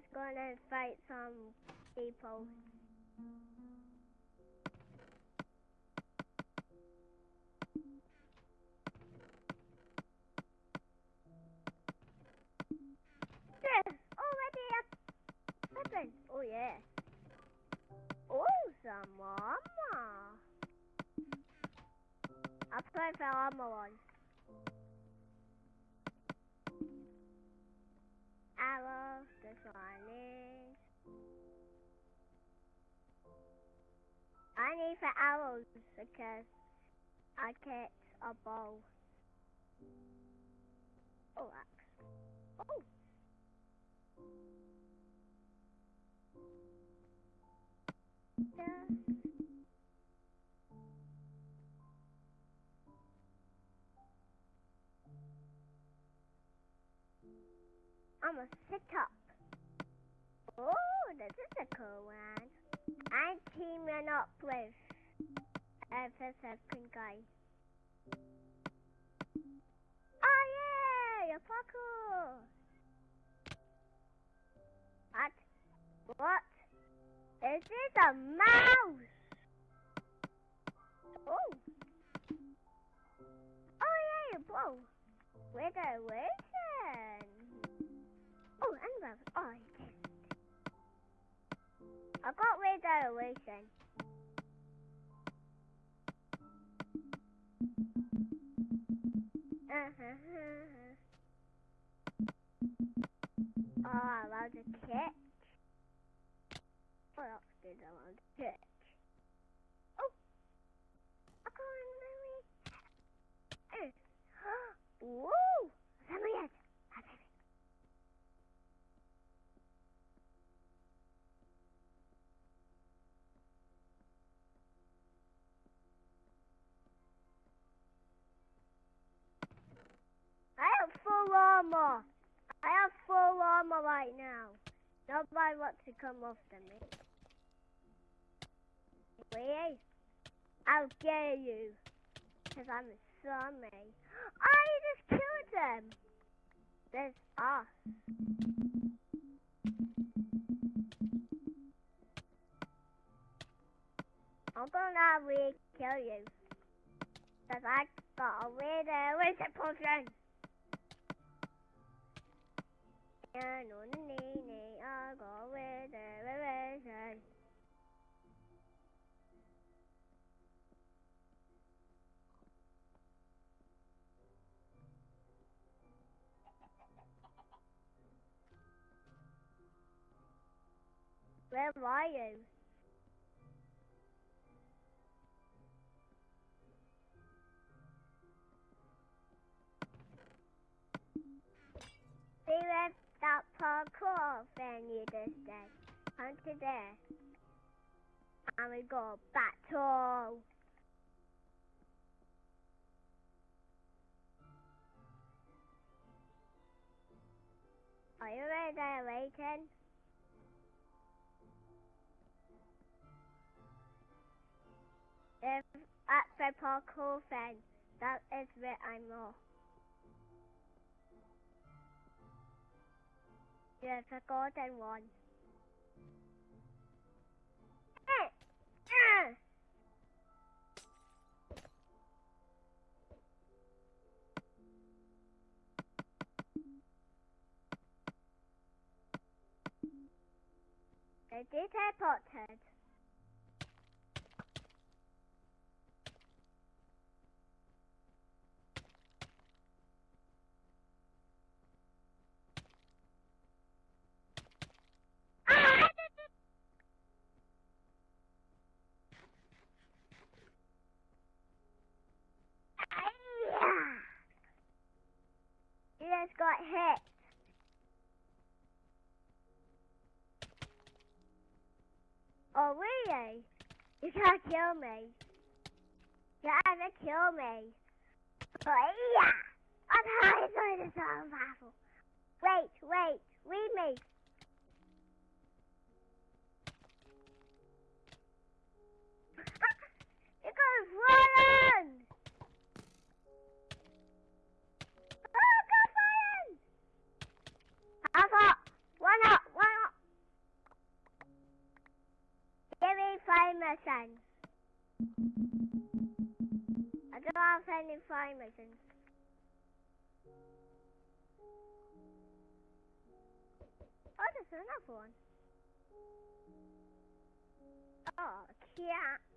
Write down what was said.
just gonna fight some people. Already. Oh yeah. Oh, some armor. I put the armor on. Need the arrows because I get a bow. Oh, axe. Oh. Yeah. I'm a sit up. Oh, this is a cool one. I'm teaming up with FSF guy. Oh yeah, you're parkour. What? What? Is this a mouse? Oh. Oh yeah, whoa. Where's the wizard? Oh, and. Oh, I. I got radiation. Uh-huh. Mm-hmm. Oh, I love the catch. What else did I want to catch? Oh! I got another. Woo! Somebody else. I have armor. I have full armor right now. Nobody wants to come after me. Wait, I'll get you. Because I'm a zombie. I just killed them. There's us. I'm gonna re-kill you. Because I got a weird wizard potion. The. Where are you? That parkour venue this day. Come to there. And we go battle. Are you ready Leighton? If at the parkour fan, that is where I'm off. Yes, a golden one. Eh, eh. They did teleported. You just got hit. Oh, really? You can't kill me. You haven't kill me. Oh, yeah! I'm hiding in the survival. Wait, wait, leave me. Missions. I don't have any flying missions. Oh, there's another one. Oh, cat.